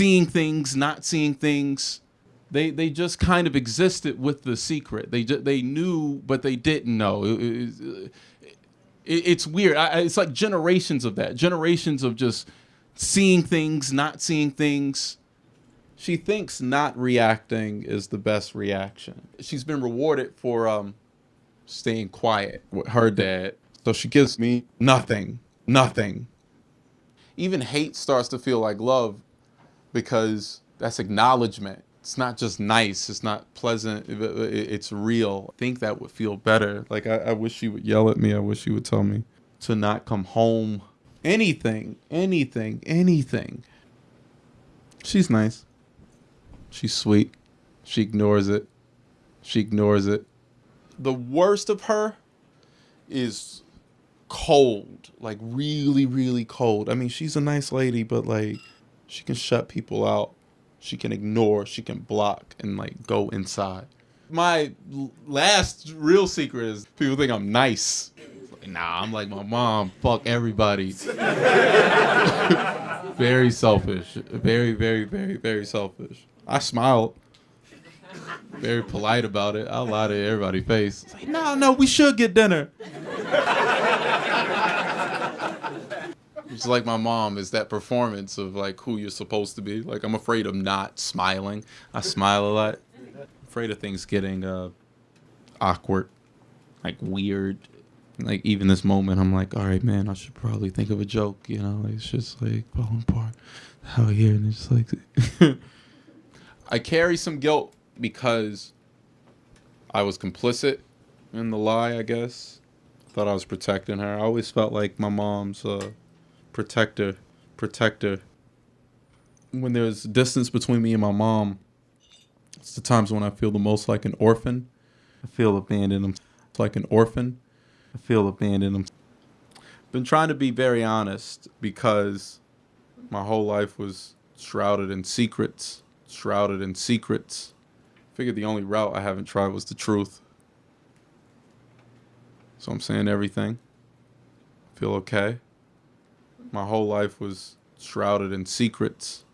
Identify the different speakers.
Speaker 1: seeing things, not seeing things. They they just kind of existed with the secret. They they knew, but they didn't know. It- it- it- it's weird. I- it's like generations of that. Generations of just seeing things, not seeing things. She thinks not reacting is the best reaction. She's been rewarded for um, staying quiet with her dad. So she gives me nothing, nothing. Even hate starts to feel like love because that's acknowledgement. It's not just nice. It's not pleasant. it- it- It's real. I think that would feel better. Like I, I wish she would yell at me. I wish she would tell me to not come home. Anything, anything, anything. She's nice. She's sweet. She ignores it. She ignores it. The worst of her is cold, like really, really cold. I mean, she's a nice lady, but like she can shut people out. She can ignore, she can block and like go inside. My last real secret is people think I'm nice. Nah, I'm like my mom. Fuck everybody. very selfish. Very, very, very, very selfish. I smiled. Very polite about it. I lie to everybody's face. It's like, no, no, we should get dinner. It's like my mom is that performance of like who you're supposed to be. Like I'm afraid of not smiling. I smile a lot. afraid of things getting uh awkward, like weird. Like even this moment, I'm like, all right, man, I should probably think of a joke. You know, it's just like falling apart out here, and it's like I carry some guilt because I was complicit in the lie. I guess thought I was protecting her. I always felt like my mom's uh, protector, protector. When there's distance between me and my mom, it's the times when I feel the most like an orphan. I feel abandoned. I'm like an orphan. I feel abandoned. I'm been trying to be very honest because my whole life was shrouded in secrets, shrouded in secrets. Figured the only route I haven't tried was the truth. So I'm saying everything. Feel okay. My whole life was shrouded in secrets,